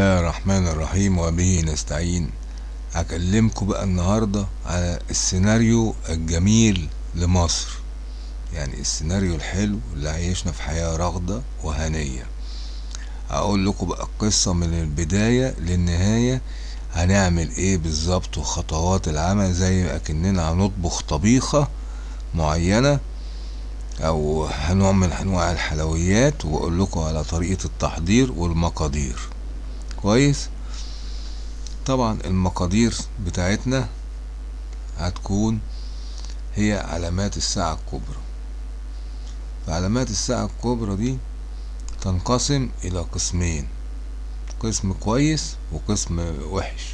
الله الرحمن الرحيم وبه نستعين هكلمكم بقى النهاردة على السيناريو الجميل لمصر يعني السيناريو الحلو اللي عيشنا في حياة رغدة وهنية هقول لكم بقى القصة من البداية للنهاية هنعمل إيه بالظبط وخطوات العمل زي اكننا هنطبخ طبيخة معينة أو من انواع الحلويات واقول لكم على طريقة التحضير والمقادير كويس. طبعا المقادير بتاعتنا هتكون هي علامات الساعة الكبرى. فعلامات الساعة الكبرى دي تنقسم إلى قسمين قسم كويس وقسم وحش.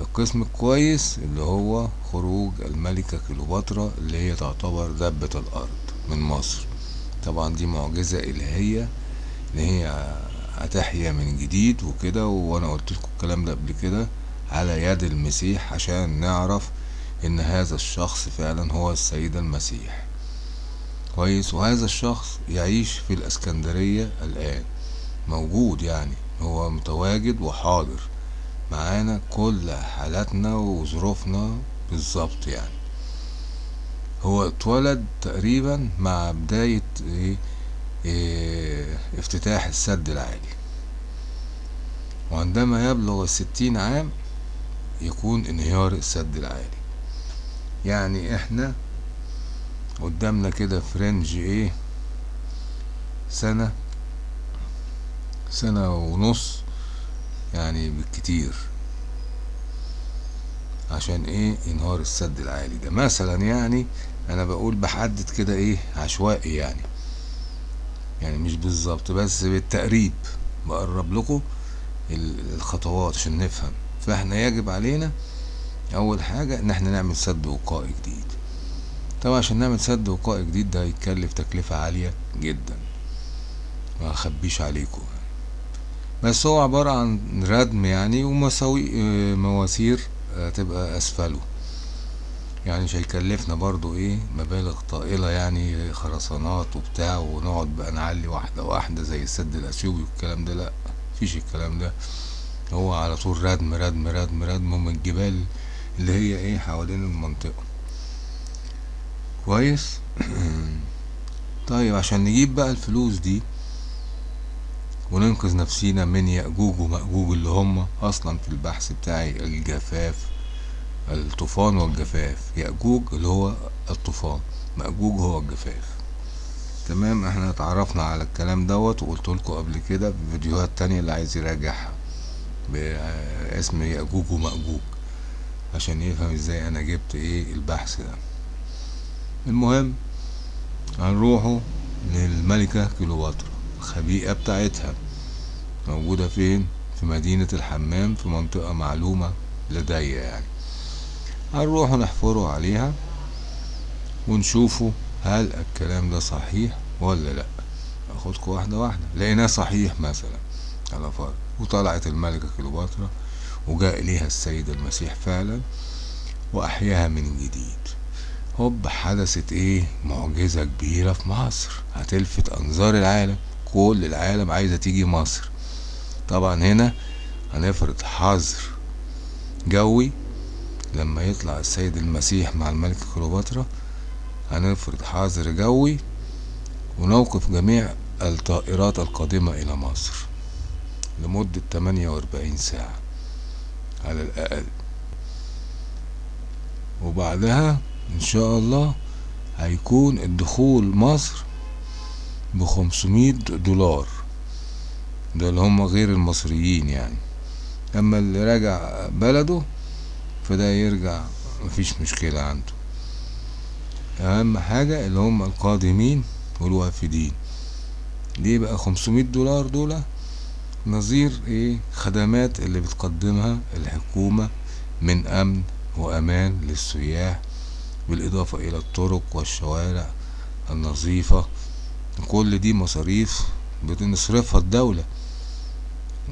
القسم الكويس اللي هو خروج الملكة كليوباترا اللي هي تعتبر دبة الأرض من مصر. طبعا دي معجزة إلهية إن هي هتحيا من جديد وكده وأنا قلت لكم الكلام ده قبل كده على يد المسيح عشان نعرف إن هذا الشخص فعلا هو السيد المسيح. كويس؟ وهذا الشخص يعيش في الإسكندرية الآن موجود يعني هو متواجد وحاضر معانا كل حالاتنا وظروفنا بالظبط يعني. هو اتولد تقريبا مع بداية إيه؟ افتتاح السد العالي. وعندما يبلغ الستين عام يكون انهيار السد العالي. يعني إحنا قدامنا كده فرنج إيه؟ سنة سنة ونص يعني بالكتير. عشان إيه؟ ينهار السد العالي ده. مثلا يعني أنا بقول بحدد كده إيه؟ عشوائي يعني. يعني مش بالظبط بس بالتقريب بقرب لكم الخطوات عشان نفهم. فإحنا يجب علينا أول حاجة إن إحنا نعمل سد وقائي جديد. طبعا عشان نعمل سد وقائي جديد ده هيتكلف تكلفة عالية جدا. ما أخبيش عليكم. بس هو عبارة عن ردم يعني ومساوي مواسير تبقى أسفله. يعني مش هيكلفنا برضو إيه مبالغ طائلة يعني خرسانات وبتاع ونقعد بقى نعلي واحدة واحدة زي السد الاثيوبي والكلام ده لأ مفيش الكلام ده. هو على طول ردم ردم ردم ردم من الجبال اللي هي إيه حوالين المنطقة. كويس؟ طيب عشان نجيب بقى الفلوس دي وننقذ نفسينا من يأجوج ومأجوج اللي هم أصلا في البحث بتاعي الجفاف الطوفان والجفاف يأجوج اللي هو الطوفان مأجوج هو الجفاف. تمام؟ إحنا اتعرفنا على الكلام دوت وقلت لكم قبل كده في فيديوهات تانية اللي عايز يراجعها باسم يأجوج ومأجوج عشان يفهم إزاي أنا جبت إيه البحث ده. المهم هنروحوا للملكة كليوباترا الخبيئة بتاعتها. موجودة فين؟ في مدينة الحمام في منطقة معلومة لدي يعني. هنروح نحفروا عليها ونشوفوا هل الكلام ده صحيح ولا لا. اخدكم واحدة واحدة. لقيناه صحيح مثلا على فرض. وطلعت الملكة كليوباترا وجاء إليها السيد المسيح فعلا وأحياها من جديد. هوب حدثت إيه؟ معجزة كبيرة في مصر. هتلفت أنظار العالم. كل العالم عايزة تيجي مصر. طبعا هنا هنفرض حظر جوي لما يطلع السيد المسيح مع الملكة كليوباترا هنفرض حظر جوي ونوقف جميع الطائرات القادمة إلى مصر لمدة 48 ساعة على الأقل. وبعدها إن شاء الله هيكون الدخول مصر بخمسمية دولار. ده اللي هم غير المصريين يعني. أما اللي راجع بلده فده يرجع مفيش مشكلة عنده. أهم حاجة اللي هم القادمين والوافدين. ليه بقى خمسمية دولار دول نظير إيه؟ خدمات اللي بتقدمها الحكومة من أمن وأمان للسياح بالإضافة إلى الطرق والشوارع النظيفة. كل دي مصاريف بنصرفها الدولة.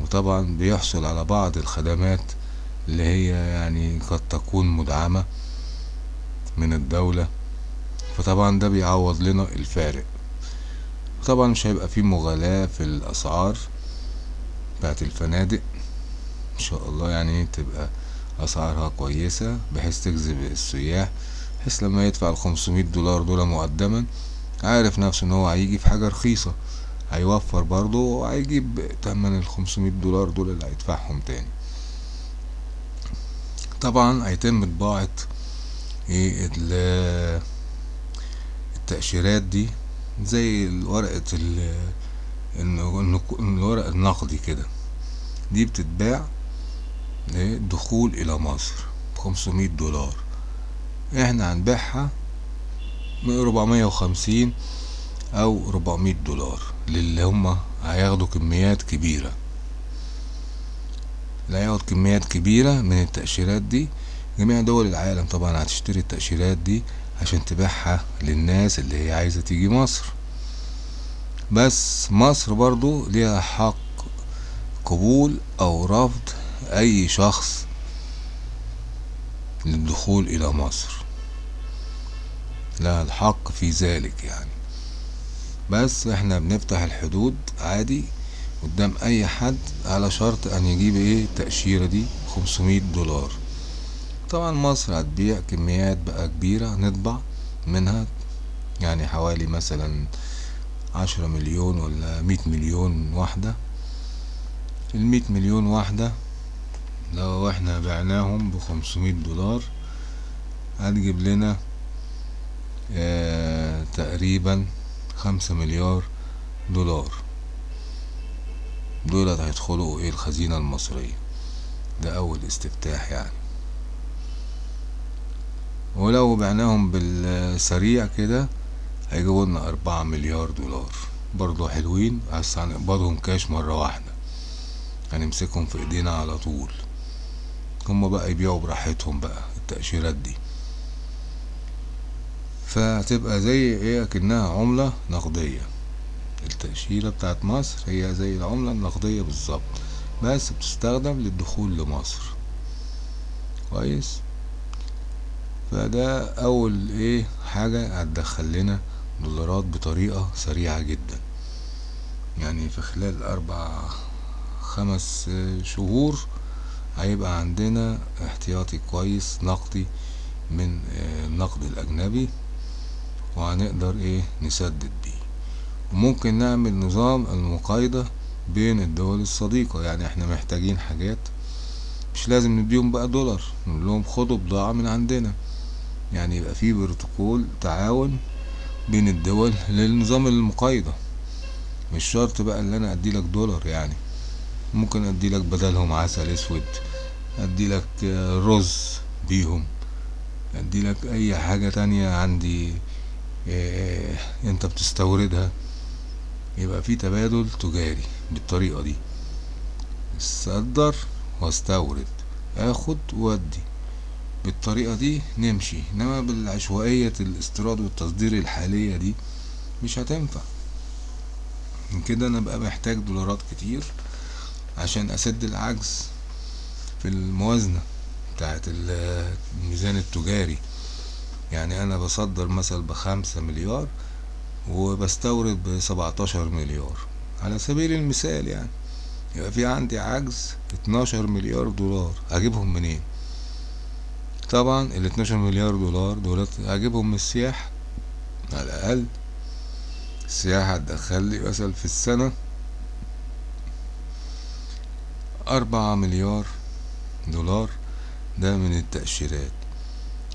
وطبعا بيحصل على بعض الخدمات اللي هي يعني قد تكون مدعمة من الدولة. فطبعا ده بيعوض لنا الفارق. طبعا مش هيبقى فيه مغالاة في الأسعار بتاعت الفنادق. إن شاء الله يعني تبقى أسعارها كويسة بحيث تجذب السياح بحيث لما يدفع الخمسمية دولار دول مقدما عارف نفسه إن هو هيجي في حاجة رخيصة. هيوفر برضه وهيجيب تمن الخمسمية دولار دول اللي هيدفعهم تاني. طبعا هيتم طباعة إيه التأشيرات دي زي ورقة الورق النقدي كده. دي بتتباع دخول إلى مصر بخمسمية دولار. إحنا هنبيعها من ربعمية وخمسين أو ربعمية دولار للي هما هياخدوا كميات كبيرة. هياخد كميات كبيرة من التأشيرات دي. جميع دول العالم طبعا هتشتري التأشيرات دي عشان تبيعها للناس اللي هي عايزة تيجي مصر. بس مصر برضو ليها حق قبول أو رفض أي شخص للدخول إلى مصر. لها الحق في ذلك يعني. بس إحنا بنفتح الحدود عادي. قدام أي حد على شرط أن يجيب إيه التأشيرة دي؟ خمسمية دولار. طبعا مصر هتبيع كميات بقى كبيرة نطبع منها يعني حوالي مثلا عشرة مليون ولا مية مليون واحدة. المية مليون واحدة لو إحنا بعناهم بخمسمية دولار هتجيب لنا آه تقريبا خمسة مليار دولار. دولت هيدخلوا إيه الخزينة المصرية؟ ده أول استفتاح يعني. ولو بعناهم بالسريع كده هيجيبوا لنا أربعة مليار دولار. برضو حلوين بس هنقبضهم كاش مرة واحدة. هنمسكهم في إيدينا على طول. هما بقى يبيعوا براحتهم بقى التأشيرات دي. فهتبقى زي إيه؟ أكنها عملة نقدية. التأشيرة بتاعت مصر هي زي العملة النقدية بالظبط بس بتستخدم للدخول لمصر. كويس؟ فده أول إيه حاجة هتدخل لنا دولارات بطريقة سريعة جدا. يعني في خلال أربع خمس شهور هيبقى عندنا احتياطي كويس نقدي من النقد الأجنبي وهنقدر إيه نسدد بيه. وممكن نعمل نظام المقايضة بين الدول الصديقة. يعني إحنا محتاجين حاجات مش لازم نديهم بقى دولار نقول لهم خدوا بضاعة من عندنا. يعني يبقى في بروتوكول تعاون بين الدول للنظام المقايضة. مش شرط بقى ان أنا أدي لك دولار يعني. ممكن أدي لك بدلهم عسل أسود أدي لك رز بيهم أدي لك أي حاجة تانية عندي إيه أنت بتستوردها. يبقى في تبادل تجاري بالطريقة دي. استقدر واستورد آخد وادي بالطريقة دي نمشي إنما بالعشوائية الاستيراد والتصدير الحالية دي مش هتنفع. كده أنا بقى محتاج دولارات كتير عشان أسد العجز في الموازنة بتاعت الميزان التجاري. يعني أنا بصدر مثلا بخمسة مليار وبستورد بسبعتاشر مليار. على سبيل المثال يعني يبقى في عندي عجز اتناشر مليار دولار هجيبهم منين؟ طبعا ال 12 مليار دولار دولت هجيبهم من السياحة. على الأقل السياحة هتدخل لي مثلا في السنة أربعة مليار دولار ده من التأشيرات.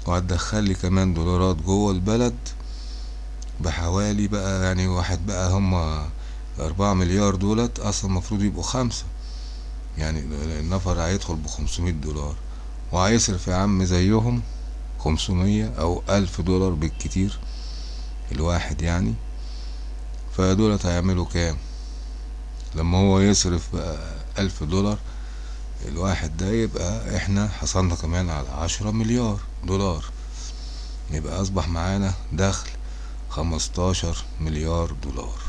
وهتدخل لي كمان دولارات جوه البلد بحوالي بقى يعني واحد بقى هما أربعة مليار دولت أصلا المفروض يبقوا خمسة. يعني النفر هيدخل بخمسمية دولار. وهيصرف يا عم زيهم خمسمية أو ألف دولار بالكتير الواحد يعني. فدولت هيعملوا كام؟ لما هو يصرف بقى ألف دولار الواحد ده يبقى إحنا حصلنا كمان على عشرة مليار دولار. يبقى أصبح معانا دخل خمستاشر مليار دولار.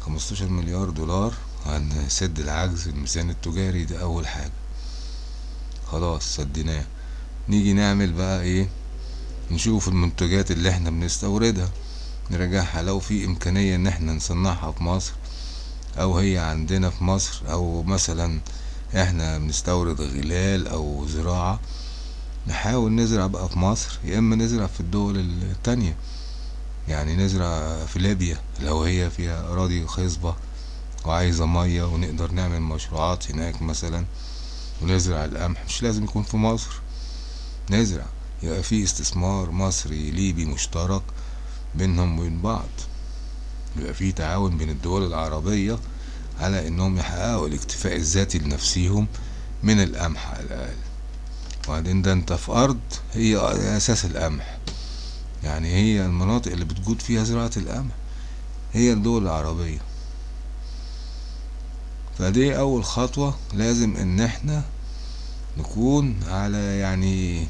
خمستاشر مليار دولار هنسد العجز الميزان التجاري ده أول حاجة. خلاص سديناه. نيجي نعمل بقى إيه؟ نشوف المنتجات اللي إحنا بنستوردها. نرجعها لو في إمكانية إن إحنا نصنعها في مصر أو هي عندنا في مصر أو مثلا إحنا بنستورد غلال أو زراعة نحاول نزرع بقى في مصر يا إما نزرع في الدول التانية. يعني نزرع في ليبيا لو هي فيها أراضي خصبة وعايزة مية ونقدر نعمل مشروعات هناك مثلا ونزرع القمح مش لازم يكون في مصر. نزرع يبقى في استثمار مصري ليبي مشترك بينهم وبين بعض. يبقى في تعاون بين الدول العربية على إنهم يحققوا الاكتفاء الذاتي لنفسيهم من القمح على الأقل. وبعدين ده أنت في أرض هي أساس القمح. يعني هي المناطق اللي بتجود فيها زراعة القمح. هي الدول العربية. فدي أول خطوة لازم إن إحنا نكون على يعني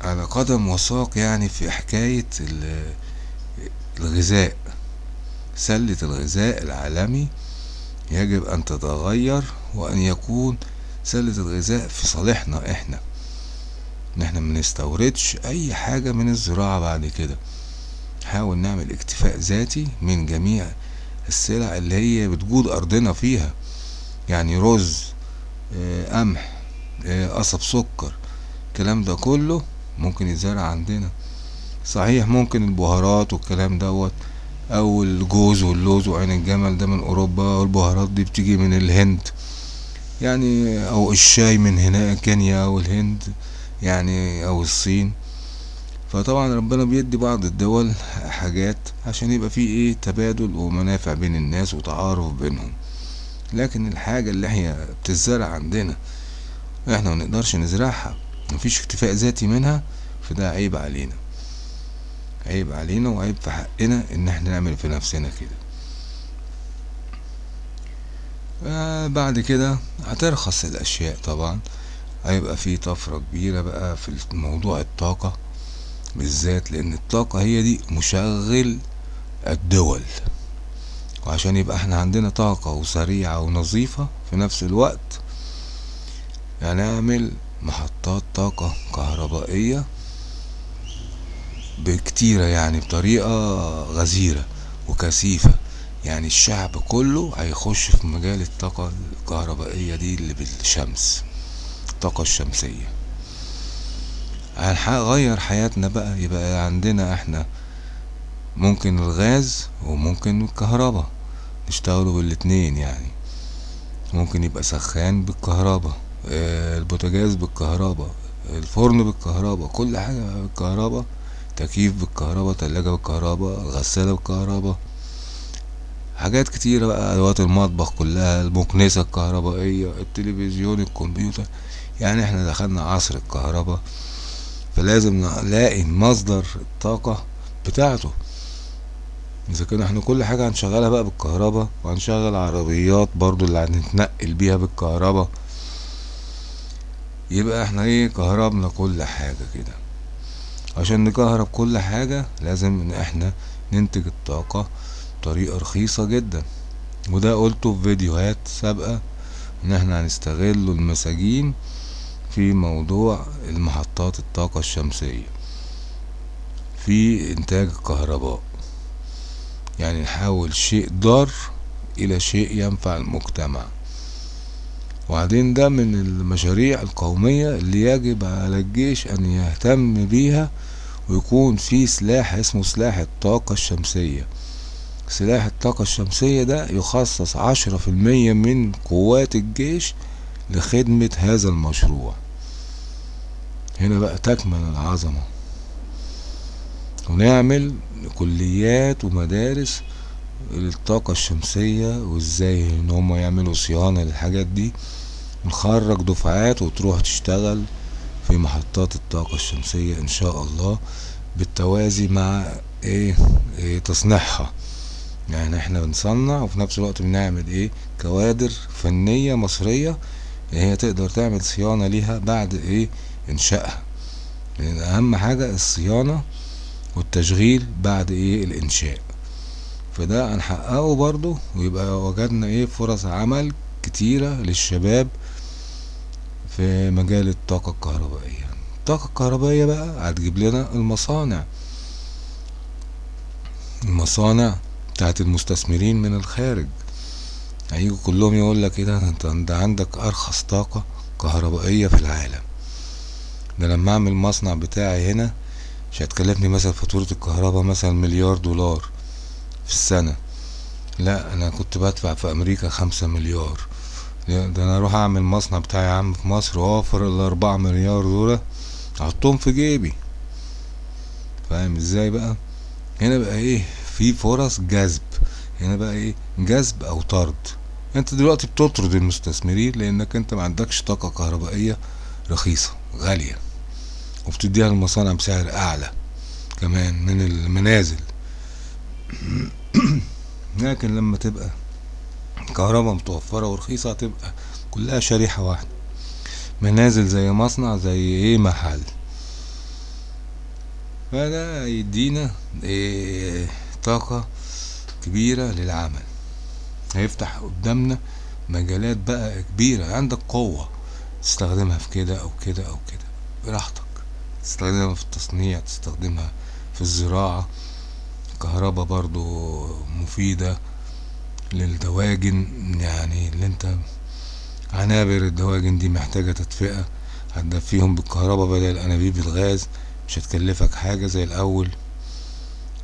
على قدم وساق يعني في حكاية الغذاء. سلة الغذاء العالمي يجب أن تتغير وأن يكون سلة الغذاء في صالحنا إحنا. إن إحنا منستوردش أي حاجة من الزراعة بعد كده. نحاول نعمل اكتفاء ذاتي من جميع السلع اللي هي بتجود أرضنا فيها. يعني رز قمح قصب سكر الكلام ده كله ممكن يتزرع عندنا. صحيح ممكن البهارات والكلام دوت أو الجوز واللوز وعين الجمل ده من أوروبا والبهارات دي بتيجي من الهند. يعني أو الشاي من هنا كينيا أو الهند يعني أو الصين. فطبعا ربنا بيدي بعض الدول حاجات عشان يبقى في إيه تبادل ومنافع بين الناس وتعارف بينهم. لكن الحاجة اللي هي بتزرع عندنا إحنا منقدرش نزرعها. مفيش اكتفاء ذاتي منها فده عيب علينا. عيب علينا وعيب في حقنا إن إحنا نعمل في نفسنا كده. آه بعد كده هترخص الأشياء طبعا. هيبقى في طفرة كبيرة بقى في موضوع الطاقة بالذات لأن الطاقة هي دي مشغل الدول. وعشان يبقى إحنا عندنا طاقة وسريعة ونظيفة في نفس الوقت هنعمل محطات طاقة كهربائية بكتيرة يعني بطريقة غزيرة وكثيفة. يعني الشعب كله هيخش في مجال الطاقة الكهربائية دي اللي بالشمس. الطاقة الشمسية. هنغير حياتنا بقى؟ يبقى عندنا إحنا ممكن الغاز وممكن الكهرباء. نشتغلوا بالاتنين يعني. ممكن يبقى سخان بالكهرباء البوتاجاز بالكهرباء الفرن بالكهرباء كل حاجة بالكهرباء تكييف بالكهرباء تلاجة بالكهرباء الغسالة بالكهرباء. حاجات كتيرة بقى أدوات المطبخ كلها المكنسة الكهربائية التلفزيون الكمبيوتر. يعني إحنا دخلنا عصر الكهرباء فلازم نلاقي مصدر الطاقة بتاعته. إذا كان إحنا كل حاجة هنشغلها بقى بالكهرباء وهنشغل عربيات برضو اللي هنتنقل بيها بالكهرباء. يبقى إحنا إيه كهربنا كل حاجة كده. عشان نكهرب كل حاجة لازم إن إحنا ننتج الطاقة بطريقة رخيصة جدا. وده قلته في فيديوهات سابقة إن إحنا هنستغل المساجين في موضوع المحطات الطاقة الشمسية في إنتاج الكهرباء يعني نحول شيء ضار إلى شيء ينفع المجتمع. وبعدين ده من المشاريع القومية اللي يجب على الجيش أن يهتم بيها ويكون في سلاح اسمه سلاح الطاقة الشمسية. سلاح الطاقة الشمسية ده يخصص عشرة في المية من قوات الجيش لخدمة هذا المشروع. هنا بقى تكمن العظمة. ونعمل كليات ومدارس للطاقة الشمسية وإزاي إن هم يعملوا صيانة للحاجات دي. نخرج دفعات وتروح تشتغل في محطات الطاقة الشمسية إن شاء الله بالتوازي مع إيه, إيه؟ تصنيعها. يعني إحنا بنصنع وفي نفس الوقت بنعمل إيه؟ كوادر فنية مصرية هي تقدر تعمل صيانة ليها بعد إيه؟ إنشائها. لأن أهم حاجة الصيانة والتشغيل بعد إيه؟ الإنشاء. فده هنحققه برضو ويبقى وجدنا إيه؟ فرص عمل كتيرة للشباب في مجال الطاقة الكهربائية. الطاقة الكهربائية بقى هتجيب لنا المصانع. المصانع بتاعت المستثمرين من الخارج. هيجوا كلهم يقول لك إيه ده أنت عندك أرخص طاقة كهربائية في العالم. ده لما أعمل مصنع بتاعي هنا مش هتكلفني مثلا فاتورة الكهرباء مثلا مليار دولار في السنة. لا أنا كنت بدفع في أمريكا خمسة مليار. ده أنا أروح أعمل مصنع بتاعي يا عم في مصر وأوفر الأربعة مليار دول أحطهم في جيبي. فاهم إزاي بقى؟ هنا بقى إيه؟ في فرص جذب. هنا بقى إيه؟ جذب أو طرد. أنت دلوقتي بتطرد المستثمرين لأنك أنت ما عندكش طاقة كهربائية رخيصة غالية. وبتديها للمصانع بسعر أعلى كمان من المنازل. لكن لما تبقى كهرباء متوفرة ورخيصة هتبقى كلها شريحة واحدة. منازل زي مصنع زي إيه محل. فده يدينا إيه طاقة كبيرة للعمل. هيفتح قدامنا مجالات بقى كبيرة. عندك قوة تستخدمها في كده أو كده أو كده. براحتك. تستخدمها في التصنيع تستخدمها في الزراعة. الكهرباء برضو مفيدة للدواجن يعني اللي انت عنابر الدواجن دي محتاجة تدفئة هتدفيهم بالكهرباء بدل أنابيب الغاز مش هتكلفك حاجة زي الأول.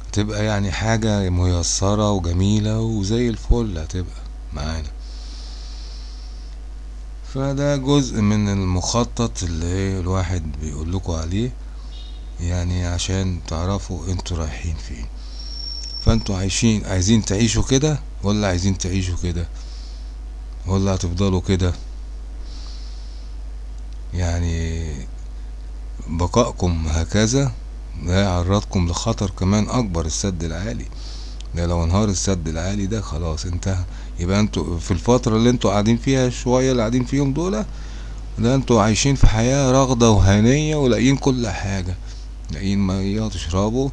هتبقى يعني حاجة ميسرة وجميلة وزي الفل هتبقى معانا. فده جزء من المخطط اللي الواحد بيقول لكم عليه يعني عشان تعرفوا أنتوا رايحين فين. فانتوا عايشين عايزين تعيشوا كده ولا عايزين تعيشوا كده؟ ولا هتفضلوا كده؟ يعني بقائكم هكذا ده يعرضكم لخطر كمان أكبر السد العالي. ده لو انهار السد العالي ده خلاص انتهى. يبقى أنتوا في الفترة اللي أنتوا قاعدين فيها شوية اللي قاعدين فيهم دول ده أنتوا عايشين في حياة رغدة وهنية ولاقيين كل حاجة. لاقيين مية تشربوا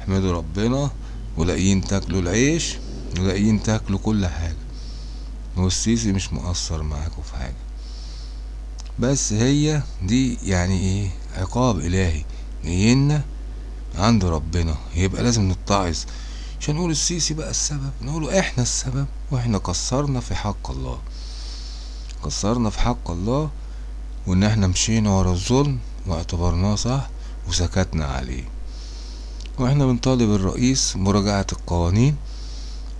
احمدوا ربنا ولاقيين تاكلوا العيش ولاقيين تاكلوا كل حاجة. والسيسي مش مقصر معاكم في حاجة. بس هي دي يعني إيه عقاب إلهي. جاينا عند ربنا يبقى لازم نتعظ. عشان نقول السيسي بقى السبب نقوله إحنا السبب وإحنا قصرنا في حق الله. قصرنا في حق الله وإن إحنا مشينا ورا الظلم واعتبرناه صح وسكتنا عليه. وإحنا بنطالب الرئيس مراجعة القوانين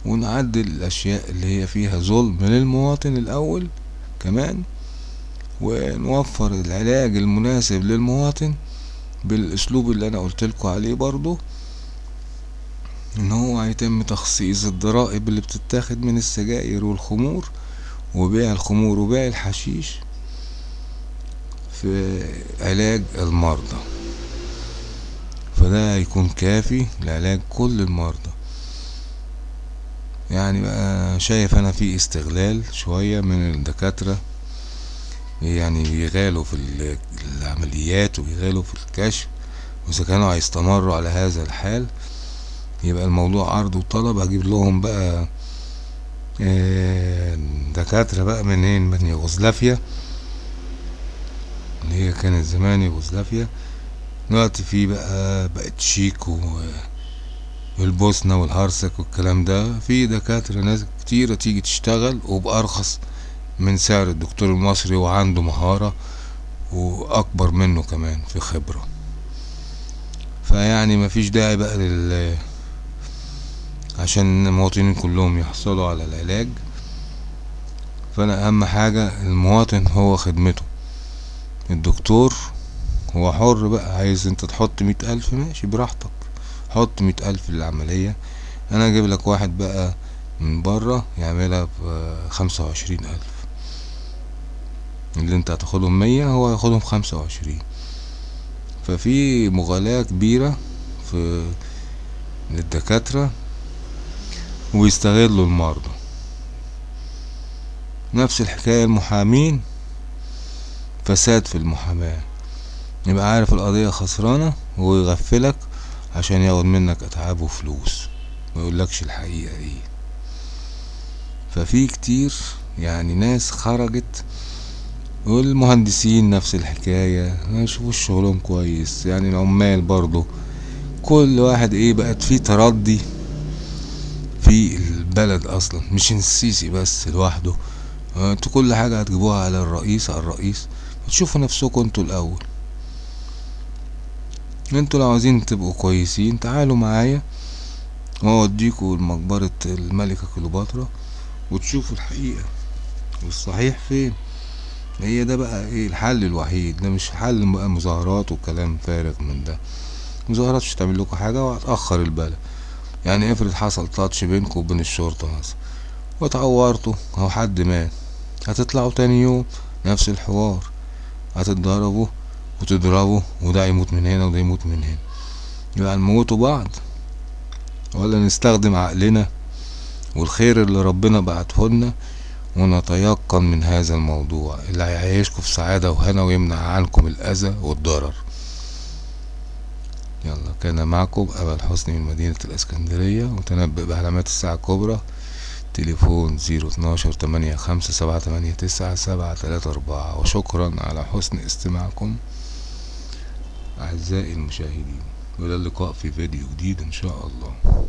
ونعدل الأشياء اللي هي فيها ظلم للمواطن الأول كمان ونوفر العلاج المناسب للمواطن بالأسلوب اللي أنا قلتلكوا عليه برضو إن هو هيتم تخصيص الضرائب اللي بتتاخد من السجائر والخمور وبيع الخمور وبيع الحشيش في علاج المرضى. فده هيكون كافي لعلاج كل المرضى. يعني بقى شايف أنا في استغلال شوية من الدكاترة يعني بيغالوا في العمليات وبيغالوا في الكشف وإذا كانوا هيستمروا على هذا الحال يبقى الموضوع عرض وطلب هجيب لهم بقى دكاترة بقى منين؟ من يوغوسلافيا. اللي هي كانت زمان يوغوسلافيا. دلوقتي في بقى بقت شيك والبوسنة والهرسك والكلام ده. في دكاترة ناس كتيرة تيجي تشتغل وبأرخص من سعر الدكتور المصري وعنده مهارة وأكبر منه كمان في خبرة. فيعني مفيش داعي بقى لل عشان المواطنين كلهم يحصلوا على العلاج. فأنا أهم حاجة المواطن هو خدمته. الدكتور هو حر بقى عايز أنت تحط مية ألف ماشي براحتك. حط مية ألف للعملية. أنا أجيب لك واحد بقى من برا يعملها بخمسة وعشرين ألف. اللي أنت هتاخدهم مية هو هياخدهم خمسة وعشرين. ففي مغالاة كبيرة في للدكاترة ويستغلوا المرضى. نفس الحكاية المحامين فساد في المحاماة. يبقى عارف القضية خسرانة ويغفلك عشان ياخد منك إتعاب وفلوس ما يقولكش الحقيقة إيه ففي كتير يعني ناس خرجت والمهندسين نفس الحكاية ما يشوفوش شغلهم كويس. يعني العمال برضو كل واحد إيه بقت في تردي. في البلد أصلا مش السيسي بس لوحده. آه، أنتوا كل حاجة هتجيبوها على الرئيس على الرئيس. تشوفوا نفسكم أنتوا الأول. أنتوا لو عاوزين تبقوا كويسين تعالوا معايا. وأوديكوا لمقبرة الملكة كليوباترا وتشوفوا الحقيقة. والصحيح فين؟ هي ده بقى إيه؟ الحل الوحيد. ده مش حل بقى مظاهرات وكلام فارغ من ده. مظاهرات مش هتعمل لكم حاجة وهتأخر البلد. يعني افرض حصل تاتش بينكم وبين الشرطة مثلا واتعورتوا أو حد مات هتطلعوا تاني يوم نفس الحوار. هتتضربوا وتضربوا وده يموت من هنا وده يموت من هنا. يبقى نموتوا بعض. ولا نستخدم عقلنا والخير اللي ربنا بعتهولنا ونتيقن من هذا الموضوع اللي هيعيشكم في سعادة وهنا ويمنع عنكم الأذى والضرر. يلا. كان معكم أبا حسني من مدينة الإسكندرية متنبئ بعلامات الساعة الكبرى. تليفون زيرو اتناشر تمانية خمسة سبعة تمانية تسعة سبعة تلاتة أربعة. وشكرا على حسن استماعكم أعزائي المشاهدين. وإلى اللقاء في فيديو جديد إن شاء الله.